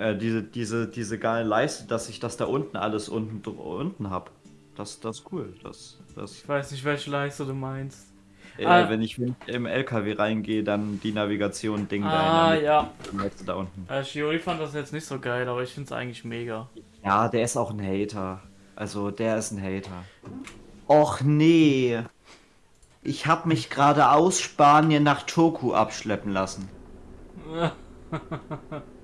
äh, diese, diese, diese geile Leiste, dass ich das da unten alles unten, unten hab. Das, das ist cool. Das, das, Ich weiß nicht, welche Leiste du meinst. äh, Ah. Wenn ich im LKW reingehe, dann die Navigation-Ding Ah, da der ja. Leiste da unten. Äh, Shiori fand das jetzt nicht so geil, aber ich find's eigentlich mega. Ja, der ist auch ein Hater. Also, der ist ein Hater. Och nee. Ich hab mich gerade aus Spanien nach Turku abschleppen lassen.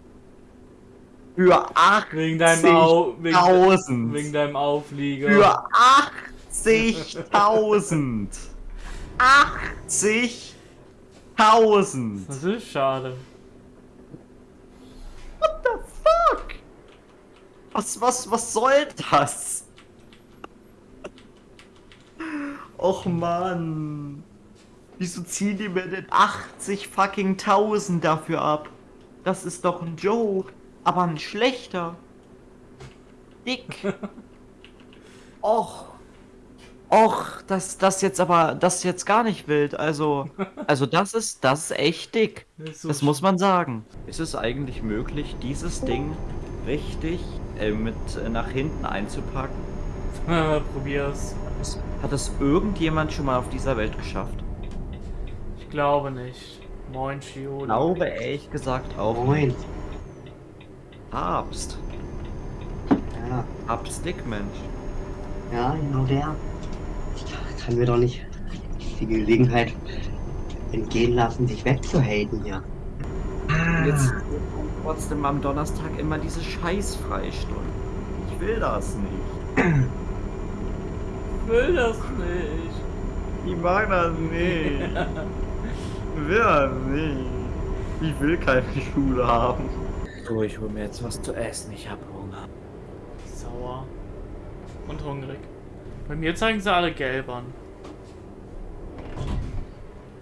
Für Wegen deinem, Au wegen, 80.000. wegen deinem Auflieger. Für 80.000. 80.000. Das ist schade. What the fuck? Was, was, was soll das? Och man. Wieso ziehen die mir denn 80 fucking 1000 dafür ab? Das ist doch ein Joke. Aber ein schlechter. Dick. Och. Och, das, das jetzt aber, das ist jetzt gar nicht wild. Also, also das ist, das ist echt dick. Das, ist so Das muss man sagen. Ist es eigentlich möglich, dieses Ding richtig äh, mit äh, nach hinten einzupacken? Probier's. Hat es irgendjemand schon mal auf dieser Welt geschafft? Ich glaube nicht. Moin. Ich glaube ehrlich gesagt auch. Moin. Papst. Ja, Papst Dickmensch. ja, genau der. Ich kann mir doch nicht die Gelegenheit entgehen lassen, sich wegzuhaten hier. Jetzt trotzdem am Donnerstag immer diese Scheiß-Freistunde. Ich will das nicht. Ich will das nicht. Ich mag das nicht. Ich will das nicht. Ich will keine Schule haben. So, ich hol mir jetzt was zu essen. Ich hab Hunger. Sauer. Und hungrig. Bei mir zeigen sie alle gelb an.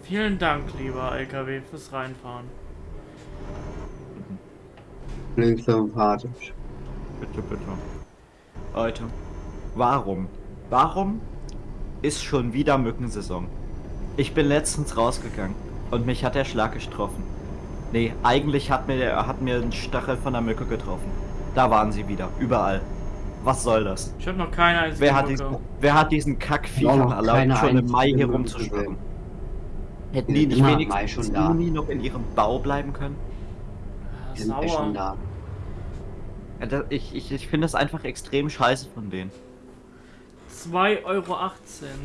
Vielen Dank, lieber LKW, fürs Reinfahren. Klingt sympathisch. Bitte, bitte. Leute, warum? Warum ist schon wieder Mückensaison? Ich bin letztens rausgegangen und mich hat der Schlag getroffen. Nee, eigentlich hat mir, der, hat mir ein Stachel von der Mücke getroffen. Da waren sie wieder, überall. Was soll das? Ich habe noch keine einzige Wer hat, diesen, wer hat diesen Kackviechern noch erlaubt, schon im Mai hier Mücke rumzuschwirren? Hätten die nicht im wenigstens da. Juni noch in ihrem Bau bleiben können? Ah, Wir sind ja schon Sauer. da. Ja, da, ich ich, ich finde das einfach extrem scheiße von denen. 2,18 Euro.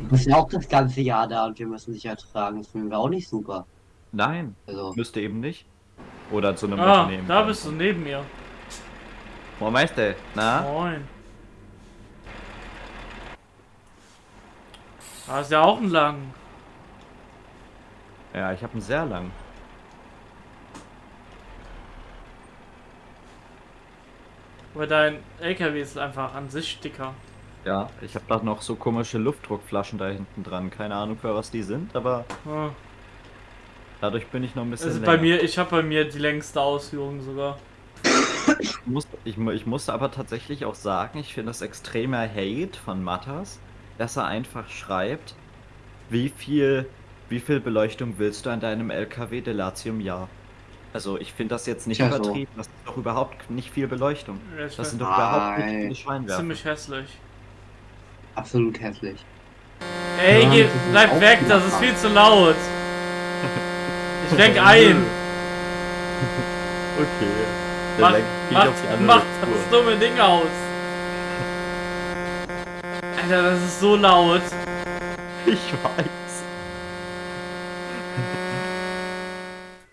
Wir sind ja auch das ganze Jahr da und wir müssen sich ertragen. Das finden wir auch nicht super. Nein, Also, müsste eben nicht. Oder zu einem Ah, Unternehmen. da bist du neben mir. Wo meinst du? Na? Moin. Da ist ja auch ein lang. Ja, ich habe einen sehr lang. Aber dein LKW ist einfach an sich dicker. Ja, ich habe da noch so komische Luftdruckflaschen da hinten dran. Keine Ahnung, für was die sind, aber Ah. Dadurch bin ich noch ein bisschen Also länger. bei mir, ich habe bei mir die längste Ausführung sogar. Ich, muss, ich, ich musste aber tatsächlich auch sagen, ich finde das extremer Hate von Matters, dass er einfach schreibt, wie viel, wie viel Beleuchtung willst du an deinem LKW Delatium Jahr? Also ich finde das jetzt nicht so. übertrieben, das ist doch überhaupt nicht viel Beleuchtung. Ich Das sind find doch überhaupt nicht viele Scheinwerfer. ziemlich hässlich. absolut hässlich. Ey, Ja, das bleib weg, das ist viel zu laut. Lenk ein. Okay. Dann Mach, lenk ich mach, auf die andere mach Spur. das dumme Ding aus. Alter, das ist so laut. Ich weiß.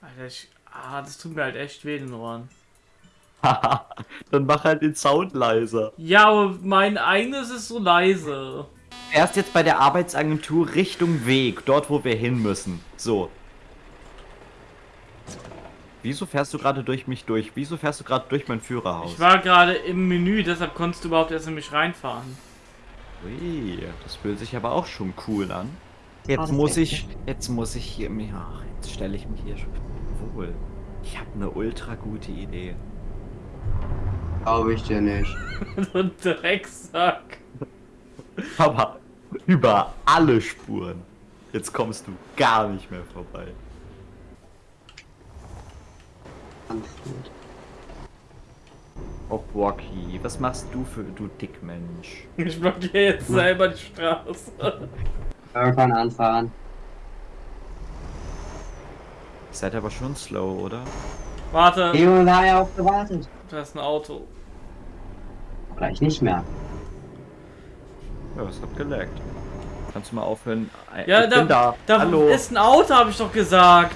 Alter, ich, ah, das tut mir halt echt weh in den Ohren. Dann mach halt den Sound leiser. Ja, aber mein eigenes ist so leise. Erst jetzt bei der Arbeitsagentur Richtung Weg, dort wo wir hin müssen. So. Wieso fährst du gerade durch mich durch? Wieso fährst du gerade durch mein Führerhaus? Ich war gerade im Menü, deshalb konntest du überhaupt erst in mich reinfahren. Ui, das fühlt sich aber auch schon cool an. Jetzt muss ich, jetzt muss ich hier mir, ach, jetzt stelle ich mich hier schon wohl. Ich habe eine ultra gute Idee. Glaube ich dir nicht. so ein Drecksack. Aber über alle Spuren. Jetzt kommst du gar nicht mehr vorbei. Gut. Oh, Rocky, was machst du für du Dickmensch? Ich blockiere jetzt selber die Straße. Irgendwann anfahren. Ihr seid aber schon slow, oder? Warte, Leo war ja auch gewartet. da ist ein Auto. Gleich nicht mehr. Ja, es hat gelaggt. Kannst du mal aufhören? Ja, ich da, bin da. da Hallo. ist ein Auto, habe ich doch gesagt.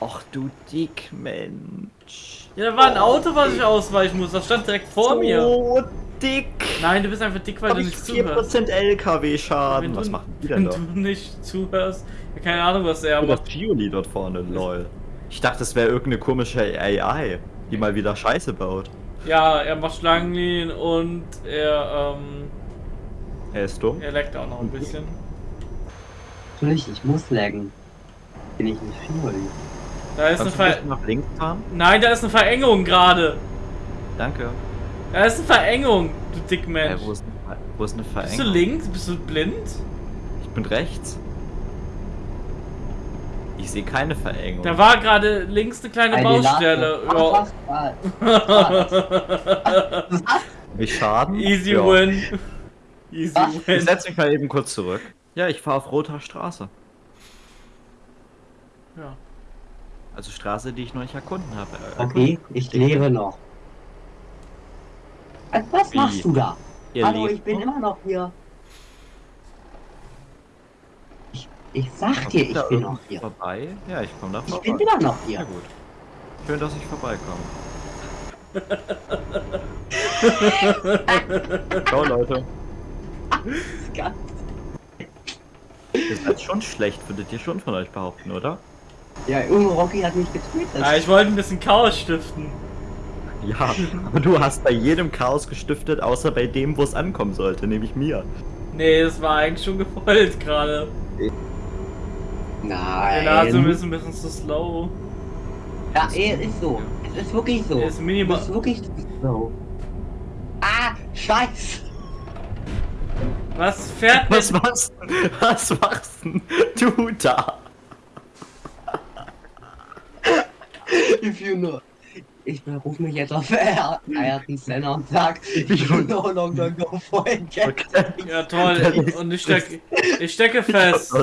Ach du Dickmensch. Ja, da war ein Auto, was ich ausweichen muss. Das stand direkt vor mir. So dick. Nein, du bist einfach dick, weil Hab du ich nicht zuhörst. 4% LKW-Schaden. Wenn Was du- machen die Wenn denn da? du nicht zuhörst, ja, keine Ahnung, was er Oh, das macht. Gioli dort vorne, lol. Ich dachte, es wäre irgendeine komische AI, die mal wieder Scheiße baut. Ja, er macht Schlangenlinien und er, ähm, Er ist dumm. er leckt auch noch ein bisschen. Natürlich, ich muss laggen. Bin ich nicht viel. Da ist eine Kannst Ver nach links fahren? Nein, da ist eine Verengung gerade. Danke. Da ist eine Verengung, du Dickmensch. wo, ist, wo ist eine Bist Verengung? du links? Bist du blind? Ich bin rechts. Ich sehe keine Verengung. Da war gerade links eine kleine Eine Baustelle. Ach, Ja. was? Was? Mich Schaden? Easy Ja. win. Easy Was? Ich win. setz mich mal eben kurz zurück. Ja, ich fahre auf roter Straße. Ja. Also Straße, die ich noch nicht erkunden habe. Äh, Okay, ich lebe noch. Was, was Wie? machst du da? Ihr Hallo, ich bin noch? immer noch hier. Ich, ich sag dir, Kommt da ich bin noch hier. Vorbei? Ja, ich komme da Ich vorbei. bin immer noch Ja hier. gut. Schön, dass ich vorbeikomme. Ciao Leute. Ganz- Ihr seid schon schlecht, würdet ihr schon von euch behaupten, oder? Ja, Junge Rocky hat mich getötet. ja, ich wollte ein bisschen Chaos stiften. Ja, aber du hast bei jedem Chaos gestiftet, außer bei dem, wo es ankommen sollte, nämlich mir. Nee, das war eigentlich schon gewollt gerade. Der Nase Nein. ist ein bisschen zu slow. Ja, ey, es ist so. Es ist wirklich so. Er ist minimal- Es ist wirklich so. Ah, scheiß. Was fährt Was machst, was machst denn du da? If you know. Ich berufe mich jetzt auf Ayrton Senna und sag, you no longer go for it. Okay. Ja toll, und ich stecke, ich stecke fest.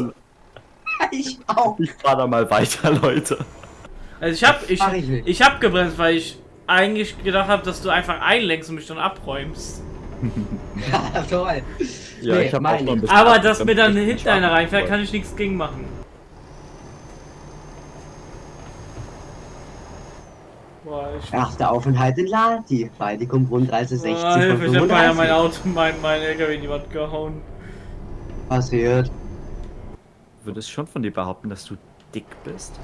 Ich auch. Ich fahr da mal weiter, Leute. Also ich hab, ich, ich ich hab gebremst, weil ich eigentlich gedacht habe, dass du einfach einlenkst und mich dann abräumst. Ja, toll. Ja, Nee, ich hab auch noch ein ich. bisschen Aber dass mir dann ich hinter einer reinfährt, kann ich nichts gegen machen. Boah, ich... Erster Aufenthalt in Lati. Baltikum Rundreise 60 Boah, Hilfe, ich hab ja mein 35. Auto, mein, mein LKW in die Wand gehauen. Passiert. Würdest schon von dir behaupten, dass du dick bist?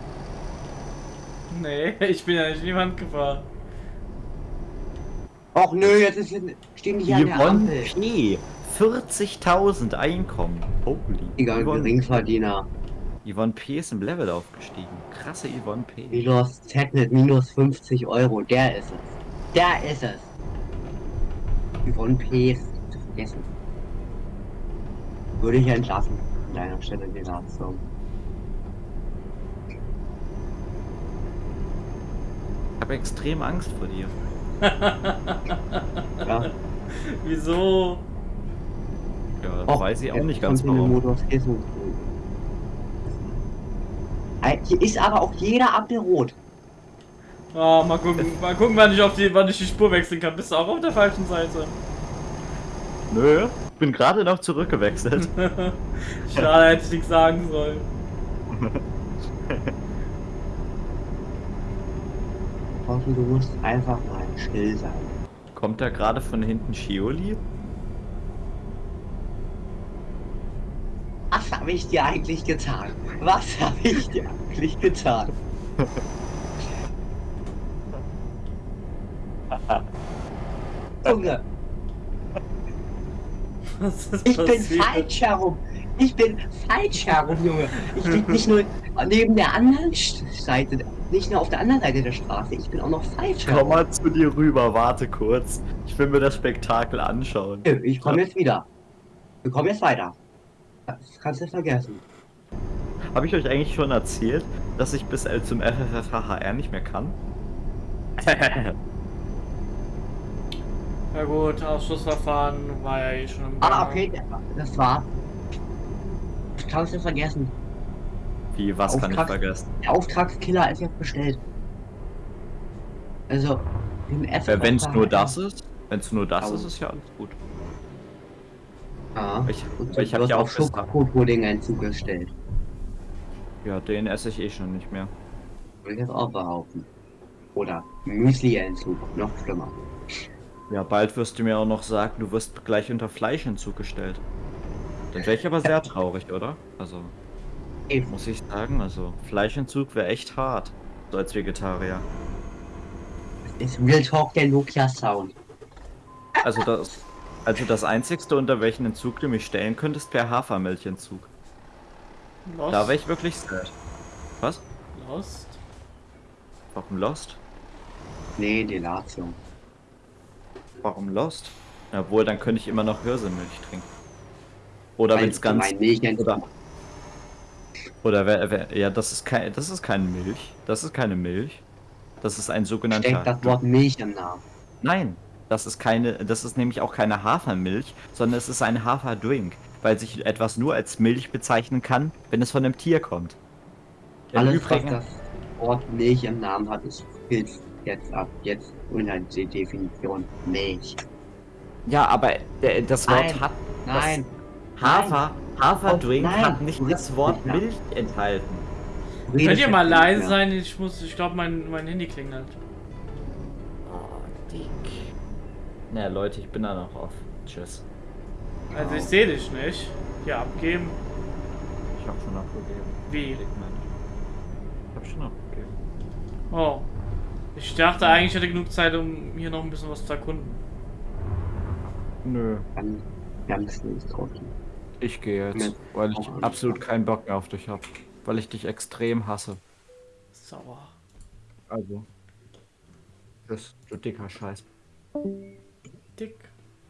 Nee, ich bin ja nicht in die Wand gefahren. Och nö, jetzt ist, stehen die hier an der Ampel. P. 40.000 Einkommen. Holy. Egal, Geringverdiener. Yvonne P. ist im Level aufgestiegen. Krasse Yvonne P. Milos Z mit minus 50 Euro. Der ist es. Der ist es. Yvonne P. ist zu vergessen. Würde ich entlassen. An deiner Stelle die Satzung. Ich habe extrem Angst vor dir. Ja. Wieso? Ja, Och, weiß ich auch nicht ganz den warum. Hier ist aber auch jeder Ampel rot. Ah, mal gucken, mal gucken, wann ich, auf die, wann ich die Spur wechseln kann. Bist du auch auf der falschen Seite? Nö, ich bin gerade noch zurückgewechselt. Schade, hätte ich nichts sagen sollen. Thorsten, du musst einfach mal still sein. Kommt da gerade von hinten Shioli? Was habe ich dir eigentlich getan? Was habe ich dir eigentlich getan? Junge, ich bin falsch herum. Ich bin falsch herum, Junge. Ich lieg nicht nur neben der anderen Seite, nicht nur auf der anderen Seite der Straße. Ich bin auch noch falsch Komm herum. mal zu dir rüber, warte kurz. Ich will mir das Spektakel anschauen. Ich komme jetzt wieder. Wir kommen jetzt weiter. Das kannst du vergessen. Habe ich euch eigentlich schon erzählt, dass ich bis äh, zum FFFHR nicht mehr kann? Ja gut, Ausschussverfahren war ja eh schon im Ah, Gange. okay, das war. Ich habe es vergessen. Wie, was kann ich vergessen? Der Auftragskiller ist jetzt bestellt. Also, im F. Wenn es nur das ist, wenn es nur das ist, ist ja alles gut. Ja. Ich, Und ich habe ja auch Schokopudding einzugestellt. ja, den esse ich eh schon nicht mehr. Will ich jetzt auch behaupten. Oder Müsli-Entzug, noch schlimmer. Ja, bald wirst du mir auch noch sagen, du wirst gleich unter Fleischentzug gestellt. Dann wäre ich aber sehr traurig, oder? Also, Eben. muss ich sagen, also Fleischentzug wäre echt hart. So als Vegetarier. Das ist Real Talk der Nokia Sound. Also das, also das einzigste, unter welchen Entzug du mich stellen könntest, wäre Hafermilchentzug. Lost. Da wäre ich wirklich sad. Was? Lost. Warum Lost? Nee, Delatio. Warum Lost? Jawohl, dann könnte ich immer noch Hirsemilch trinken. Oder wenn es ganz. Oder, oder wer, wer, ja, das ist kein, das ist keine Milch. Das ist keine Milch. Das ist ein sogenannter. Steckt das Wort Milch im Namen. Nein, das ist keine, das ist nämlich auch keine Hafermilch, sondern es ist ein Haferdrink, weil sich etwas nur als Milch bezeichnen kann, wenn es von einem Tier kommt. Im Alles, Übrigen, was das Wort Milch im Namen hat, ist gilt jetzt ab jetzt unter die Definition Milch. ja, aber der, das Wort Nein, hat Nein, Hafer, Haferdrink Oh, nein, hat nicht das Wort. Milch enthalten. Könnt ihr mal leise sein? Ich muss, ich glaube, mein, mein Handy klingelt. Oh, dick. Na Leute, ich bin da noch auf. Tschüss. Also ich sehe dich nicht. Hier abgeben. Ich hab schon abgegeben. Wie? Ich hab schon abgegeben. Oh. Ich dachte eigentlich, ich hätte genug Zeit, um hier noch ein bisschen was zu erkunden. Nö. Dann ganz nicht trotzdem. Ich gehe jetzt, Mit- weil ich nicht. absolut keinen Bock mehr auf dich habe. Weil ich dich extrem hasse. Sauer. Also. Das du dicker Scheiß. Dick.